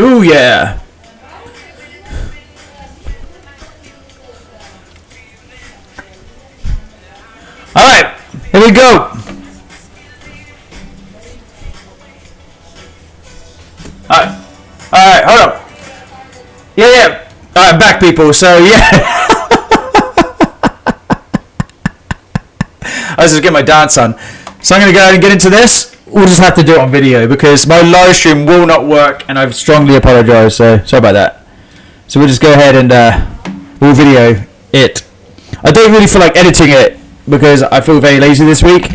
Ooh yeah. All right, here we go. All right, all right, hold up. Yeah, yeah. All right, back people. So yeah. I was just get my dance on. So I'm gonna go ahead and get into this. We'll just have to do it on video because my live stream will not work, and I've strongly apologise. So sorry about that. So we'll just go ahead and uh, we'll video it. I don't really feel like editing it because I feel very lazy this week.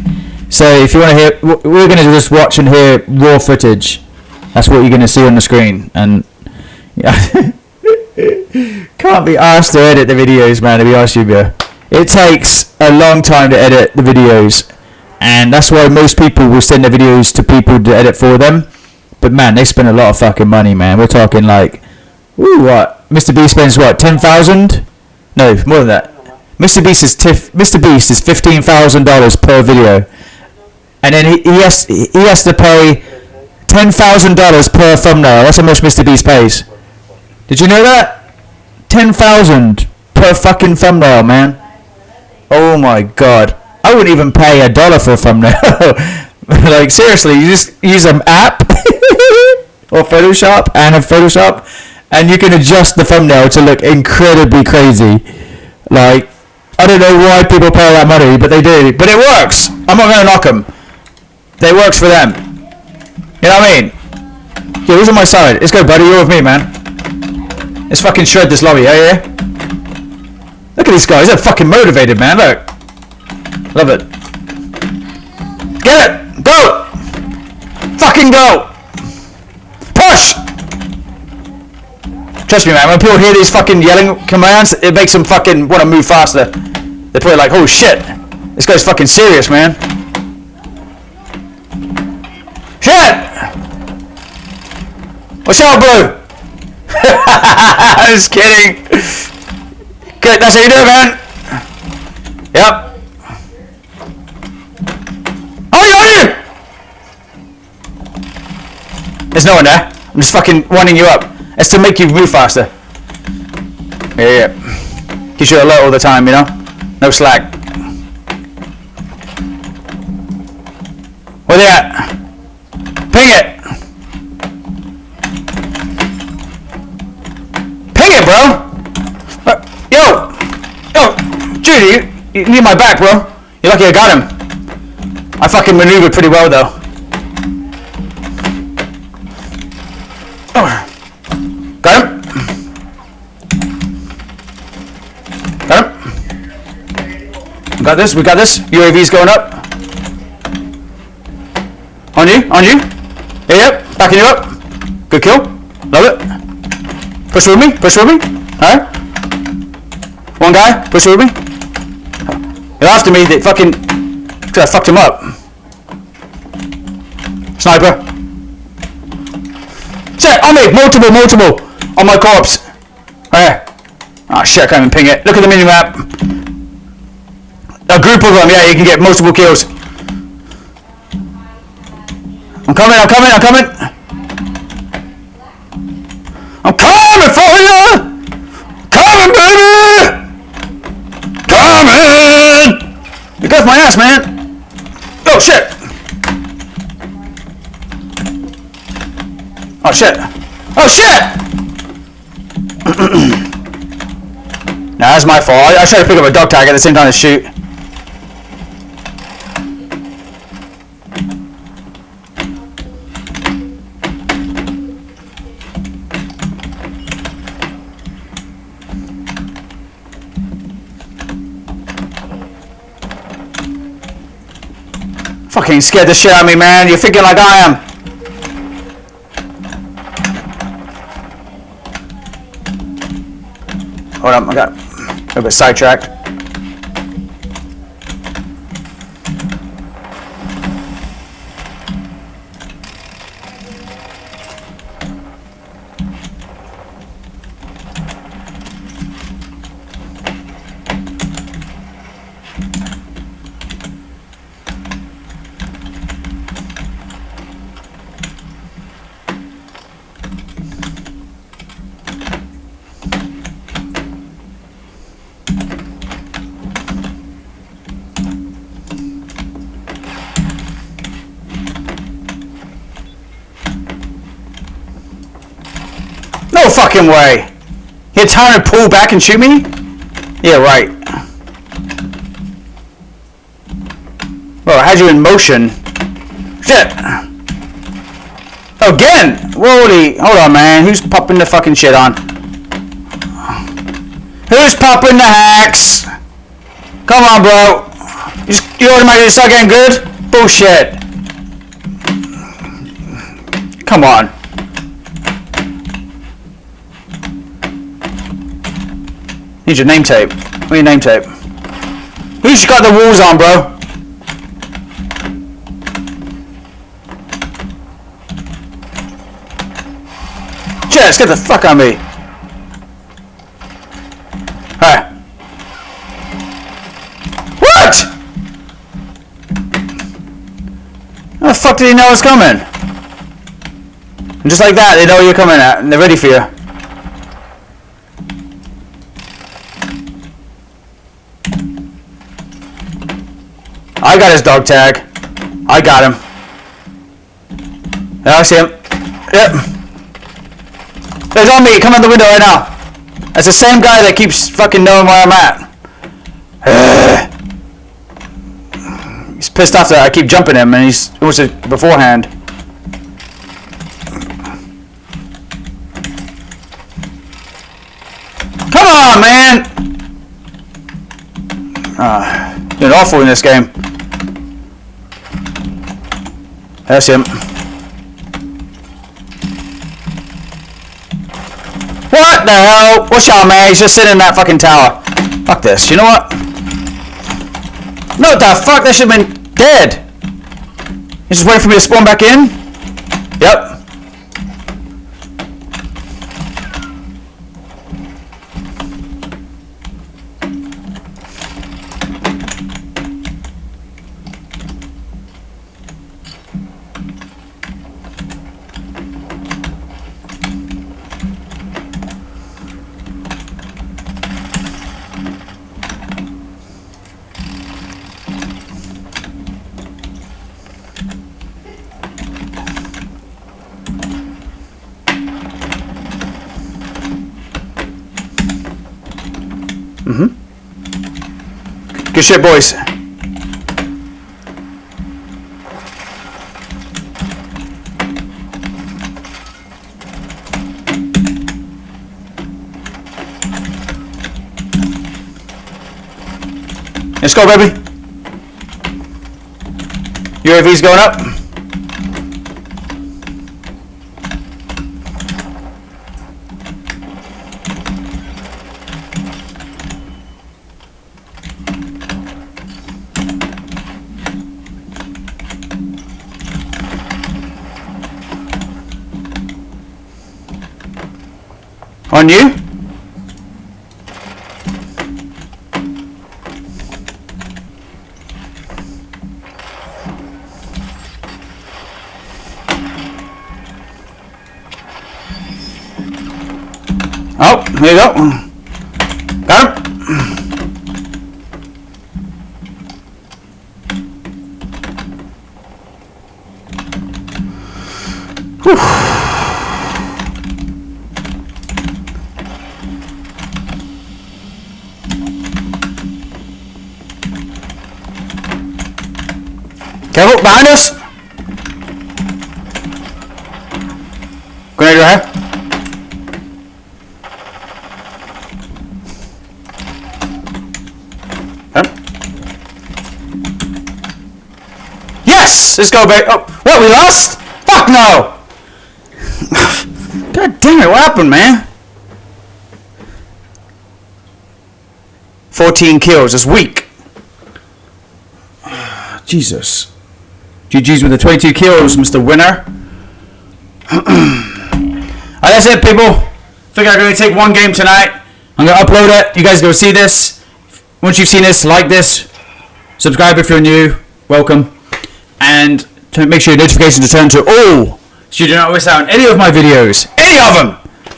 So if you want to hear, we're going to just watch and hear raw footage. That's what you're going to see on the screen, and yeah, can't be asked to edit the videos, man. To be honest with you, it takes a long time to edit the videos, and that's why most people will send their videos to people to edit for them. But man, they spend a lot of fucking money, man. We're talking like, ooh, what? Mr. Beast spends what? Ten thousand? No, more than that. Mr. Beast is tif- Mr. Beast is fifteen thousand dollars per video, and then he, he has he has to pay ten thousand dollars per thumbnail. That's how much Mr. Beast pays. Did you know that? Ten thousand per fucking thumbnail, man. Oh my god. I wouldn't even pay a dollar for a thumbnail. like seriously, you just use an app or Photoshop and a Photoshop, and you can adjust the thumbnail to look incredibly crazy. Like I don't know why people pay that money, but they do. But it works. I'm not gonna knock them. It works for them. You know what I mean? Yeah, who's on my side? Let's go, buddy. You're with me, man. Let's fucking shred this lobby, yeah, yeah? Look at these guys. They're fucking motivated, man. Look. Love it. Get it! Go! Fucking go! Push! Trust me, man. When people hear these fucking yelling commands, it makes them fucking want to move faster. They're probably like, "Oh shit, this guy's fucking serious, man." Shit! What's up, Blue? I was kidding. Good, that's how you do it, man. Yep. There's no one there. I'm just fucking winding you up. It's to make you move faster. Yeah, yeah. Keeps you alert all the time, you know? No slack. Where they at? Ping it! Ping it, bro! Uh, yo! Yo! Judy, you, you need my back, bro. You're lucky I got him. I fucking maneuvered pretty well, though. Got this, we got this. UAV's going up. On you, on you. Yeah, yep, backing you up. Good kill. Love it. Push with me, push with me. Alright. One guy, push with me. They're after me, they fucking... Cause I fucked him up. Sniper. Shit, on me! Multiple, multiple! On my corpse! There. Oh ah, shit, I can't even ping it. Look at the mini-map. A group of them, yeah, you can get multiple kills. I'm coming, I'm coming, I'm coming! I'm coming for you! Coming, baby! Coming! You got my ass, man! Oh shit! Oh shit! Oh shit! nah, that's my fault. I, I tried to pick up a dog tag at the same time as shoot. Fucking scared the shit out of me, man. You're thinking like I am. Hold on, I got a little bit sidetracked. Fucking way. You time to pull back and shoot me? Yeah, right. Well, I had you in motion. Shit. Again! Holy, hold on, man. Who's popping the fucking shit on? Who's popping the hacks? Come on, bro. You, just, you automatically start getting good? Bullshit. Come on. Need your name tape. Where's your name tape? Who's got the walls on, bro? Jess, get the fuck on me. Alright. What? How the fuck did he know I was coming? And just like that, they know you're coming at, and they're ready for you. I got his dog tag. I got him. I see him. Yep. He's on me. Come out the window right now. That's the same guy that keeps fucking knowing where I'm at. he's pissed off that I keep jumping him, and he's it was it beforehand. Come on, man! Ah, doing awful in this game. That's him. What the hell? What's y'all, man? He's just sitting in that fucking tower. Fuck this. You know what? No, the fuck? That should have been dead. He's just waiting for me to spawn back in? Yep. Mm-hmm. Good shit, boys. Let's go, baby. UAV's going up. On you? Oh, there you go. Got him. Careful, behind us! Grenade right here. Yes! Let's go, baby. Oh, what, we lost? Fuck no! God damn it, what happened, man? 14 kills, it's weak. Jesus. GG's with the 22 kills, Mr. Winner. Alright, that's it, people. Think I'm going to take one game tonight. I'm going to upload it. You guys go see this. Once you've seen this, like this. Subscribe if you're new. Welcome. And make sure your notifications are turned to all so you do not miss out on any of my videos. Any of them!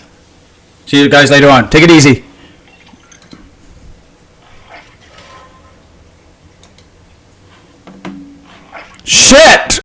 See you guys later on. Take it easy. Shit!